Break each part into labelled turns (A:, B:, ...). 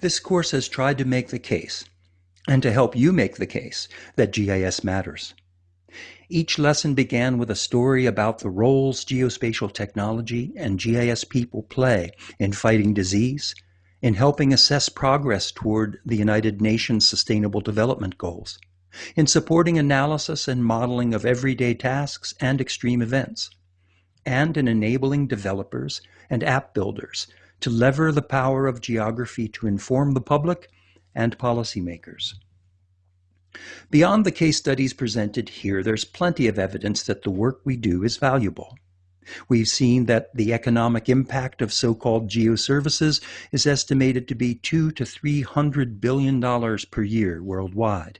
A: This course has tried to make the case, and to help you make the case, that GIS matters. Each lesson began with a story about the roles geospatial technology and GIS people play in fighting disease, in helping assess progress toward the United Nations Sustainable Development Goals, in supporting analysis and modeling of everyday tasks and extreme events, and in enabling developers and app builders to lever the power of geography to inform the public and policymakers. Beyond the case studies presented here, there's plenty of evidence that the work we do is valuable. We've seen that the economic impact of so-called geoservices is estimated to be two to three hundred billion dollars per year worldwide.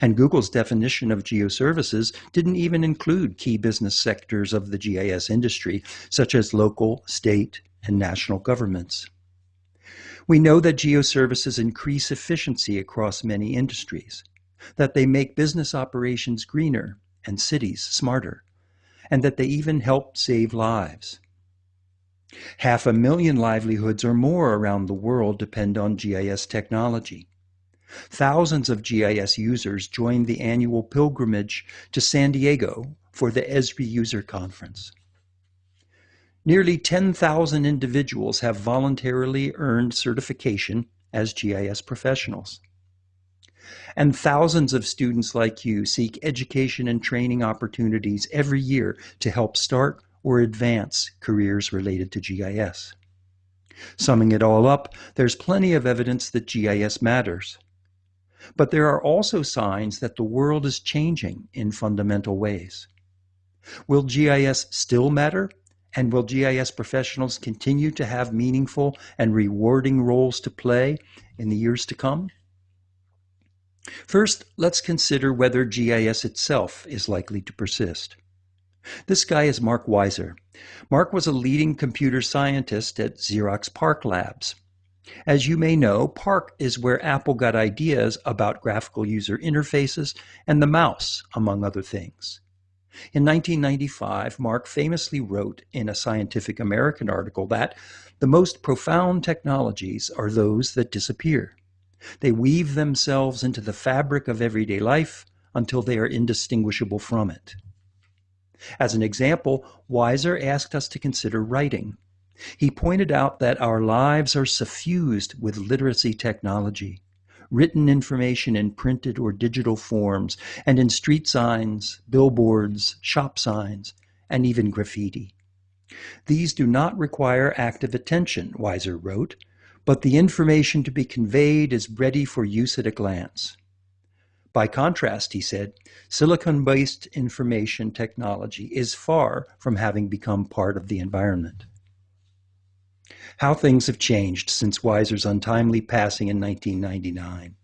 A: And Google's definition of geoservices didn't even include key business sectors of the GIS industry, such as local, state, and national governments. We know that geoservices increase efficiency across many industries, that they make business operations greener and cities smarter, and that they even help save lives. Half a million livelihoods or more around the world depend on GIS technology. Thousands of GIS users joined the annual pilgrimage to San Diego for the Esri User Conference. Nearly 10,000 individuals have voluntarily earned certification as GIS professionals. And thousands of students like you seek education and training opportunities every year to help start or advance careers related to GIS. Summing it all up, there's plenty of evidence that GIS matters. But there are also signs that the world is changing in fundamental ways. Will GIS still matter? And will GIS professionals continue to have meaningful and rewarding roles to play in the years to come? First, let's consider whether GIS itself is likely to persist. This guy is Mark Weiser. Mark was a leading computer scientist at Xerox PARC Labs. As you may know, PARC is where Apple got ideas about graphical user interfaces and the mouse, among other things. In 1995, Mark famously wrote in a Scientific American article that the most profound technologies are those that disappear. They weave themselves into the fabric of everyday life until they are indistinguishable from it. As an example, Weiser asked us to consider writing. He pointed out that our lives are suffused with literacy technology, written information in printed or digital forms, and in street signs, billboards, shop signs, and even graffiti. These do not require active attention, Weiser wrote, but the information to be conveyed is ready for use at a glance. By contrast, he said, silicon-based information technology is far from having become part of the environment. How things have changed since Weiser's untimely passing in 1999.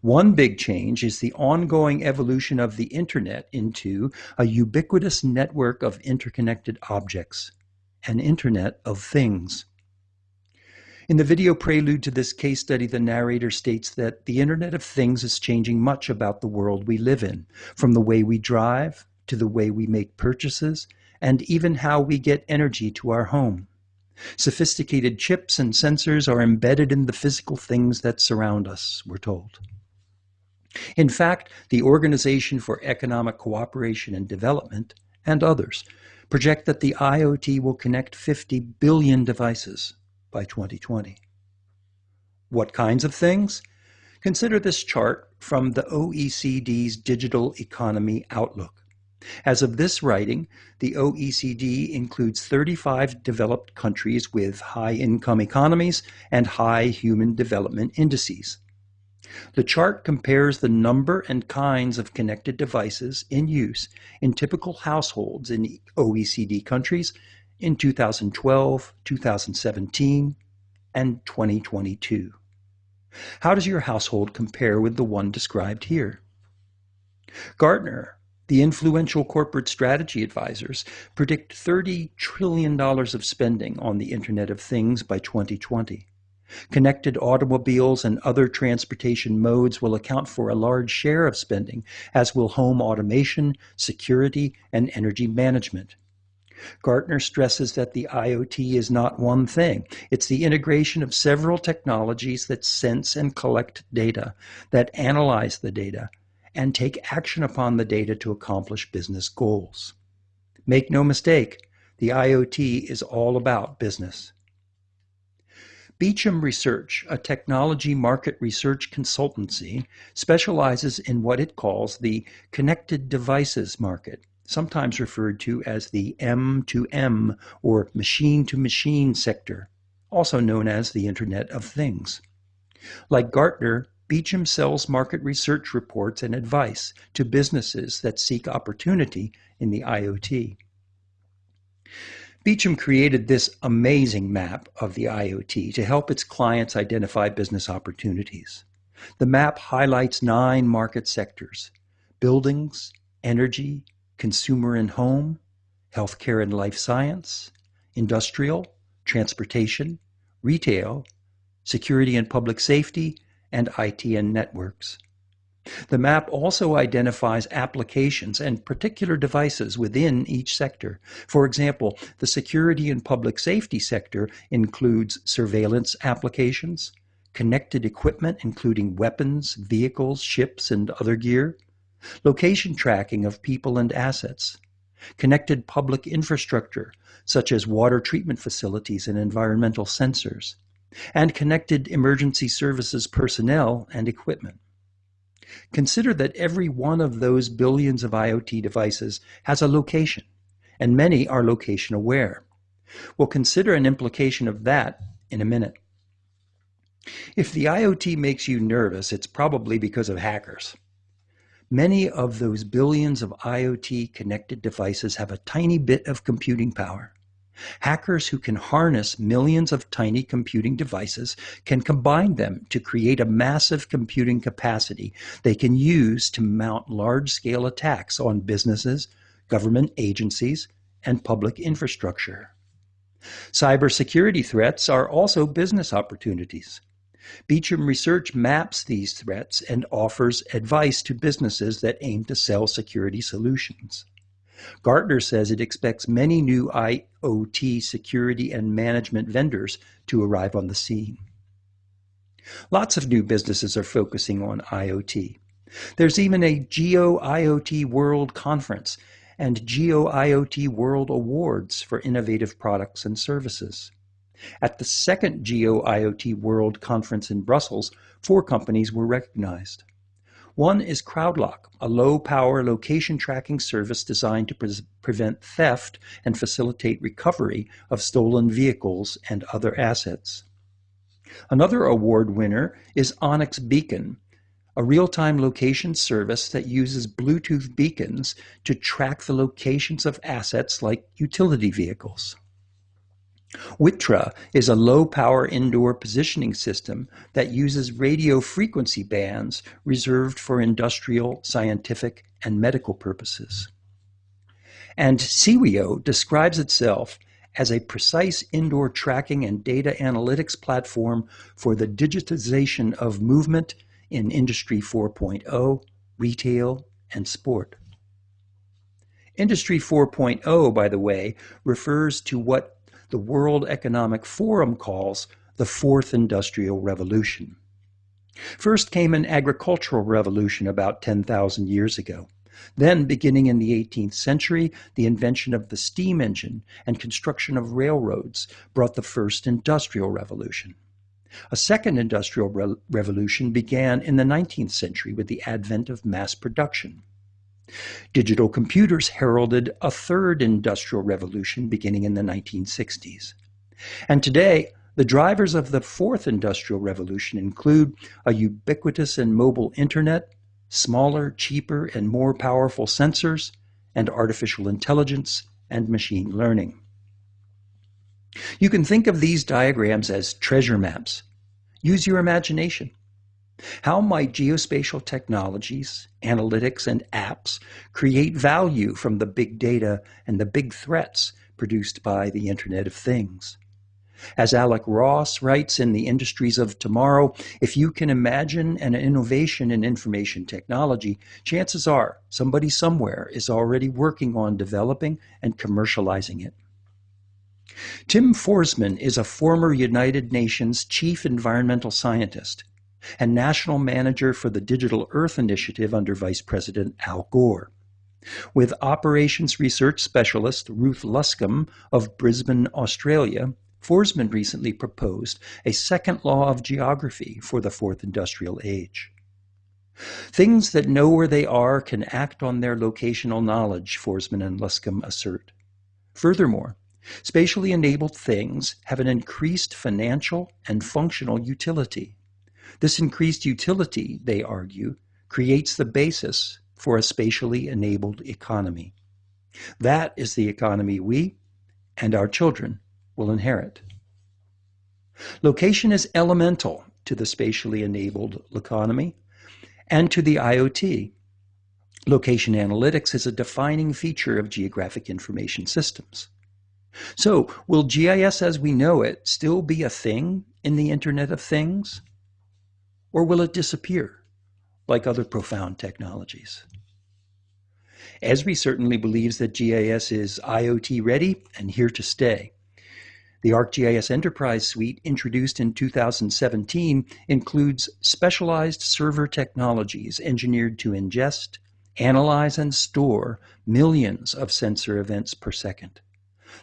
A: One big change is the ongoing evolution of the internet into a ubiquitous network of interconnected objects, an internet of things. In the video prelude to this case study, the narrator states that the Internet of Things is changing much about the world we live in, from the way we drive to the way we make purchases, and even how we get energy to our home. Sophisticated chips and sensors are embedded in the physical things that surround us, we're told. In fact, the Organization for Economic Cooperation and Development and others project that the IoT will connect 50 billion devices by 2020. What kinds of things? Consider this chart from the OECD's Digital Economy Outlook. As of this writing, the OECD includes 35 developed countries with high income economies and high human development indices. The chart compares the number and kinds of connected devices in use in typical households in OECD countries in 2012, 2017, and 2022. How does your household compare with the one described here? Gartner, the influential corporate strategy advisors, predict $30 trillion of spending on the Internet of Things by 2020. Connected automobiles and other transportation modes will account for a large share of spending, as will home automation, security, and energy management. Gartner stresses that the IoT is not one thing. It's the integration of several technologies that sense and collect data, that analyze the data, and take action upon the data to accomplish business goals. Make no mistake, the IoT is all about business. Beecham Research, a technology market research consultancy, specializes in what it calls the connected devices market, sometimes referred to as the M2M or machine to machine sector, also known as the Internet of Things. Like Gartner, Beecham sells market research reports and advice to businesses that seek opportunity in the IoT. Beecham created this amazing map of the IoT to help its clients identify business opportunities. The map highlights nine market sectors buildings, energy, consumer and home, healthcare and life science, industrial, transportation, retail, security and public safety, and IT and networks. The map also identifies applications and particular devices within each sector. For example, the security and public safety sector includes surveillance applications, connected equipment including weapons, vehicles, ships, and other gear, location tracking of people and assets, connected public infrastructure such as water treatment facilities and environmental sensors, and connected emergency services personnel and equipment. Consider that every one of those billions of IoT devices has a location, and many are location aware. We'll consider an implication of that in a minute. If the IoT makes you nervous, it's probably because of hackers. Many of those billions of IoT connected devices have a tiny bit of computing power. Hackers who can harness millions of tiny computing devices can combine them to create a massive computing capacity they can use to mount large scale attacks on businesses, government agencies, and public infrastructure. Cybersecurity threats are also business opportunities. Beecham Research maps these threats and offers advice to businesses that aim to sell security solutions. Gartner says it expects many new IoT security and management vendors to arrive on the scene. Lots of new businesses are focusing on IoT. There's even a Geo IoT World Conference and Geo IoT World Awards for innovative products and services. At the second Geo IoT World Conference in Brussels, four companies were recognized. One is CrowdLock, a low-power location tracking service designed to pre prevent theft and facilitate recovery of stolen vehicles and other assets. Another award winner is Onyx Beacon, a real-time location service that uses Bluetooth beacons to track the locations of assets like utility vehicles. Wittra is a low-power indoor positioning system that uses radio frequency bands reserved for industrial, scientific, and medical purposes. And Siwio describes itself as a precise indoor tracking and data analytics platform for the digitization of movement in Industry 4.0, retail, and sport. Industry 4.0, by the way, refers to what the World Economic Forum calls the Fourth Industrial Revolution. First came an agricultural revolution about 10,000 years ago. Then, beginning in the 18th century, the invention of the steam engine and construction of railroads brought the first industrial revolution. A second industrial re revolution began in the 19th century with the advent of mass production. Digital computers heralded a third industrial revolution beginning in the 1960s. And today, the drivers of the fourth industrial revolution include a ubiquitous and mobile internet, smaller, cheaper, and more powerful sensors, and artificial intelligence and machine learning. You can think of these diagrams as treasure maps. Use your imagination. How might geospatial technologies, analytics, and apps create value from the big data and the big threats produced by the Internet of Things? As Alec Ross writes in The Industries of Tomorrow, if you can imagine an innovation in information technology, chances are somebody somewhere is already working on developing and commercializing it. Tim Foresman is a former United Nations Chief Environmental Scientist and National Manager for the Digital Earth Initiative under Vice President Al Gore. With Operations Research Specialist Ruth Luscombe of Brisbane, Australia, Foresman recently proposed a second law of geography for the fourth industrial age. Things that know where they are can act on their locational knowledge, Foresman and Luscombe assert. Furthermore, spatially enabled things have an increased financial and functional utility. This increased utility, they argue, creates the basis for a spatially enabled economy. That is the economy we and our children will inherit. Location is elemental to the spatially enabled economy and to the IoT. Location analytics is a defining feature of geographic information systems. So, will GIS as we know it still be a thing in the Internet of Things? Or will it disappear like other profound technologies? Esri certainly believes that GIS is IoT ready and here to stay. The ArcGIS Enterprise Suite, introduced in 2017, includes specialized server technologies engineered to ingest, analyze, and store millions of sensor events per second.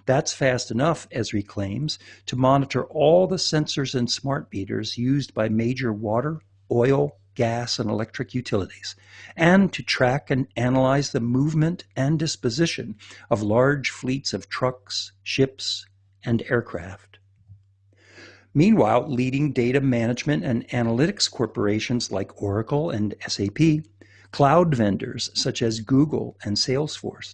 A: That's fast enough, Esri claims, to monitor all the sensors and smart meters used by major water, oil, gas, and electric utilities, and to track and analyze the movement and disposition of large fleets of trucks, ships, and aircraft. Meanwhile, leading data management and analytics corporations like Oracle and SAP, cloud vendors such as Google and Salesforce,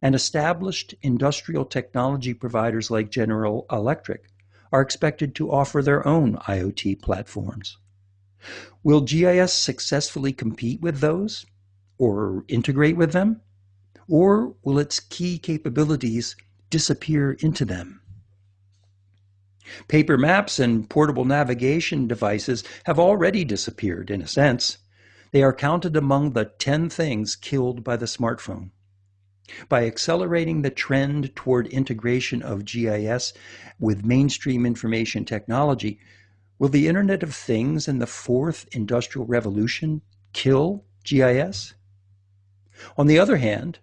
A: and established industrial technology providers like General Electric are expected to offer their own IoT platforms. Will GIS successfully compete with those or integrate with them? Or will its key capabilities disappear into them? Paper maps and portable navigation devices have already disappeared, in a sense. They are counted among the 10 things killed by the smartphone. By accelerating the trend toward integration of GIS with mainstream information technology, will the Internet of Things and the fourth industrial revolution kill GIS? On the other hand,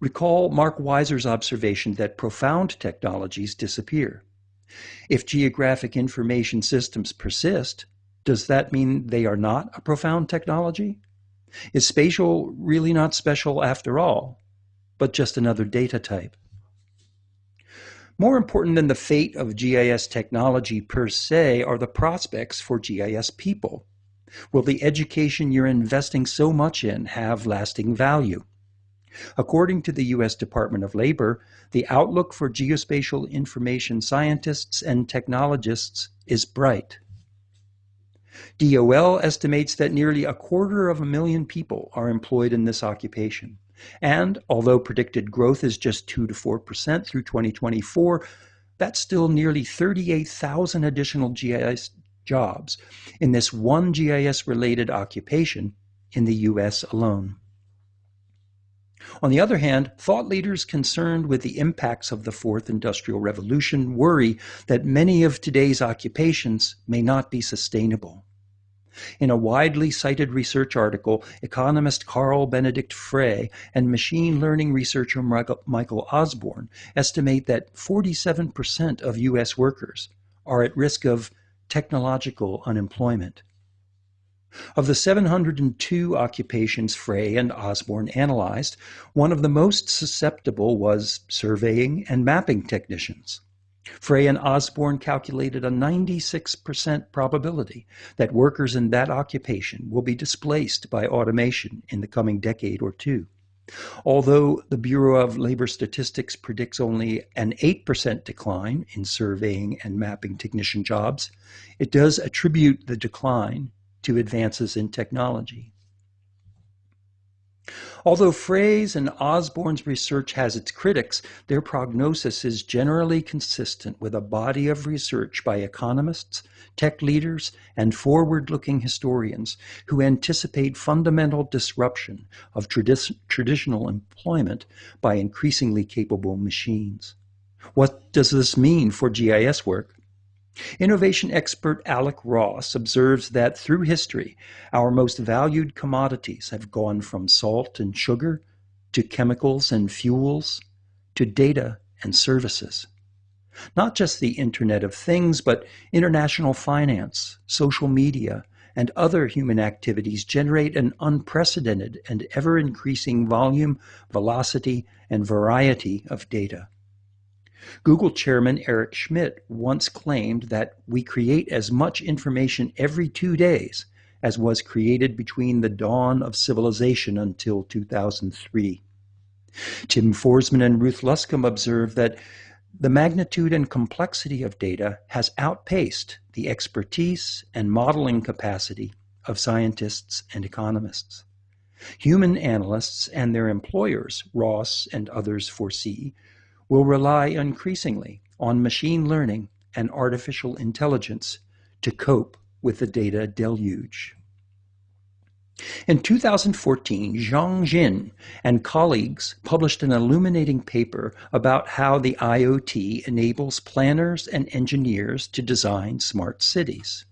A: recall Mark Weiser's observation that profound technologies disappear. If geographic information systems persist, does that mean they are not a profound technology? Is spatial really not special after all, but just another data type? More important than the fate of GIS technology per se are the prospects for GIS people. Will the education you're investing so much in have lasting value? According to the U.S. Department of Labor, the outlook for geospatial information scientists and technologists is bright. DOL estimates that nearly a quarter of a million people are employed in this occupation. And although predicted growth is just 2 to 4% through 2024, that's still nearly 38,000 additional GIS jobs in this one GIS related occupation in the US alone. On the other hand, thought leaders concerned with the impacts of the fourth industrial revolution worry that many of today's occupations may not be sustainable. In a widely cited research article, economist Carl Benedikt Frey and machine learning researcher Michael Osborne estimate that 47% of U.S. workers are at risk of technological unemployment. Of the 702 occupations Frey and Osborne analyzed, one of the most susceptible was surveying and mapping technicians. Frey and Osborne calculated a 96% probability that workers in that occupation will be displaced by automation in the coming decade or two. Although the Bureau of Labor Statistics predicts only an 8% decline in surveying and mapping technician jobs, it does attribute the decline to advances in technology. Although Frey's and Osborne's research has its critics, their prognosis is generally consistent with a body of research by economists, tech leaders, and forward-looking historians who anticipate fundamental disruption of tradi traditional employment by increasingly capable machines. What does this mean for GIS work? Innovation expert Alec Ross observes that through history, our most valued commodities have gone from salt and sugar to chemicals and fuels to data and services. Not just the Internet of Things, but international finance, social media, and other human activities generate an unprecedented and ever increasing volume, velocity, and variety of data. Google chairman Eric Schmidt once claimed that we create as much information every two days as was created between the dawn of civilization until 2003. Tim Foresman and Ruth Luscombe observe that the magnitude and complexity of data has outpaced the expertise and modeling capacity of scientists and economists. Human analysts and their employers, Ross and others foresee, will rely increasingly on machine learning and artificial intelligence to cope with the data deluge. In 2014, Jiong Jin and colleagues published an illuminating paper about how the IoT enables planners and engineers to design smart cities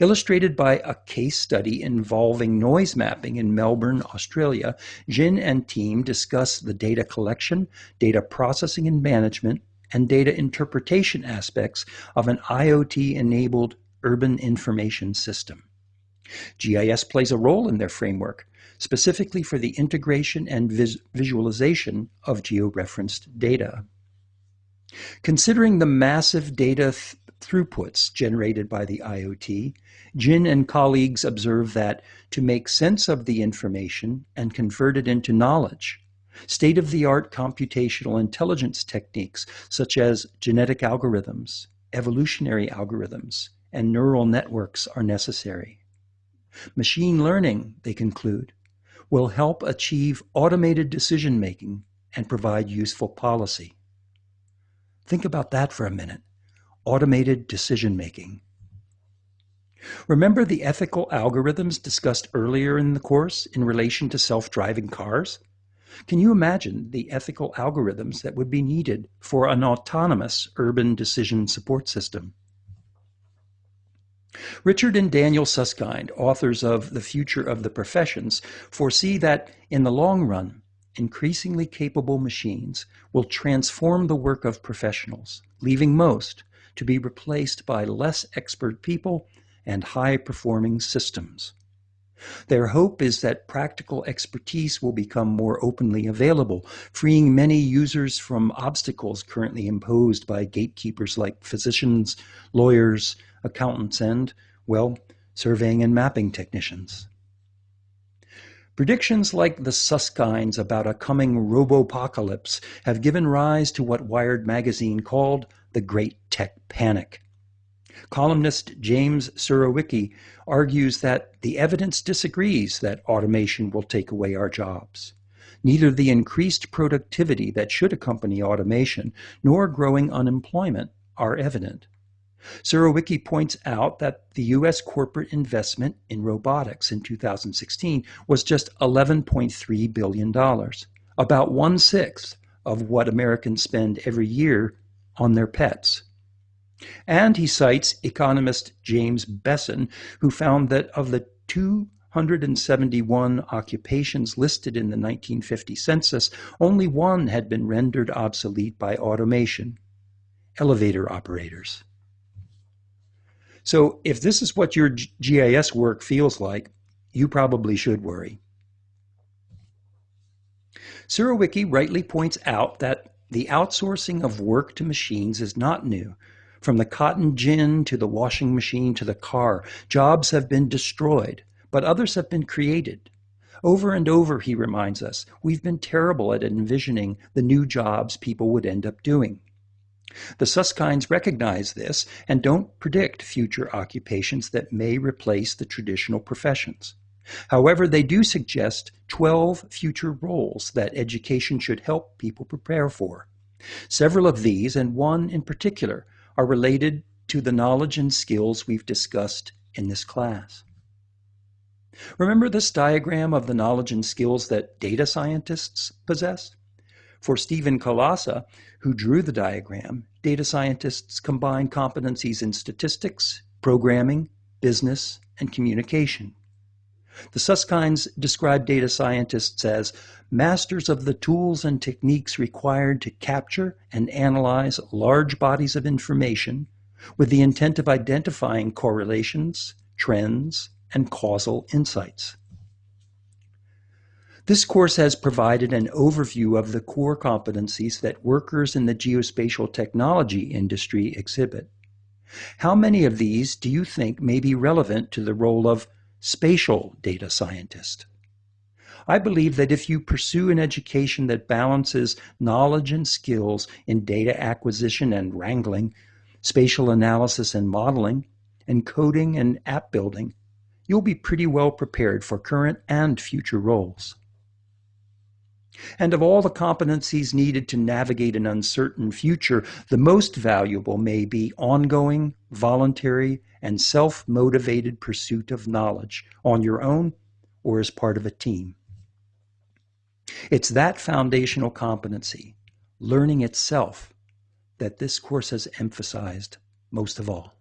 A: illustrated by a case study involving noise mapping in Melbourne, Australia. Jin and team discuss the data collection, data processing and management, and data interpretation aspects of an IoT-enabled urban information system. GIS plays a role in their framework, specifically for the integration and vis visualization of georeferenced data. Considering the massive data th throughputs generated by the IoT, Jin and colleagues observe that to make sense of the information and convert it into knowledge, state-of-the-art computational intelligence techniques such as genetic algorithms, evolutionary algorithms, and neural networks are necessary. Machine learning, they conclude, will help achieve automated decision-making and provide useful policy. Think about that for a minute automated decision making. Remember the ethical algorithms discussed earlier in the course in relation to self-driving cars? Can you imagine the ethical algorithms that would be needed for an autonomous urban decision support system? Richard and Daniel Susskind, authors of The Future of the Professions, foresee that in the long run, increasingly capable machines will transform the work of professionals, leaving most, to be replaced by less expert people and high-performing systems. Their hope is that practical expertise will become more openly available, freeing many users from obstacles currently imposed by gatekeepers like physicians, lawyers, accountants, and, well, surveying and mapping technicians. Predictions like the Susskinds about a coming robopocalypse have given rise to what Wired magazine called the Great Tech Panic. Columnist James Surowiecki argues that the evidence disagrees that automation will take away our jobs. Neither the increased productivity that should accompany automation nor growing unemployment are evident. Surowiecki points out that the U.S. corporate investment in robotics in 2016 was just $11.3 billion, about one-sixth of what Americans spend every year on their pets. And he cites economist James Bessen, who found that of the 271 occupations listed in the 1950 census, only one had been rendered obsolete by automation elevator operators. So if this is what your GIS work feels like, you probably should worry. Surowiecki rightly points out that the outsourcing of work to machines is not new. From the cotton gin to the washing machine to the car, jobs have been destroyed, but others have been created. Over and over, he reminds us, we've been terrible at envisioning the new jobs people would end up doing. The Susskinds recognize this and don't predict future occupations that may replace the traditional professions. However, they do suggest 12 future roles that education should help people prepare for. Several of these, and one in particular, are related to the knowledge and skills we've discussed in this class. Remember this diagram of the knowledge and skills that data scientists possess? For Stephen Kolassa, who drew the diagram, data scientists combine competencies in statistics, programming, business, and communication. The Susskind's describe data scientists as masters of the tools and techniques required to capture and analyze large bodies of information with the intent of identifying correlations, trends, and causal insights. This course has provided an overview of the core competencies that workers in the geospatial technology industry exhibit. How many of these do you think may be relevant to the role of spatial data scientist? I believe that if you pursue an education that balances knowledge and skills in data acquisition and wrangling, spatial analysis and modeling, and coding and app building, you'll be pretty well prepared for current and future roles. And of all the competencies needed to navigate an uncertain future, the most valuable may be ongoing, voluntary, and self motivated pursuit of knowledge on your own or as part of a team. It's that foundational competency, learning itself, that this course has emphasized most of all.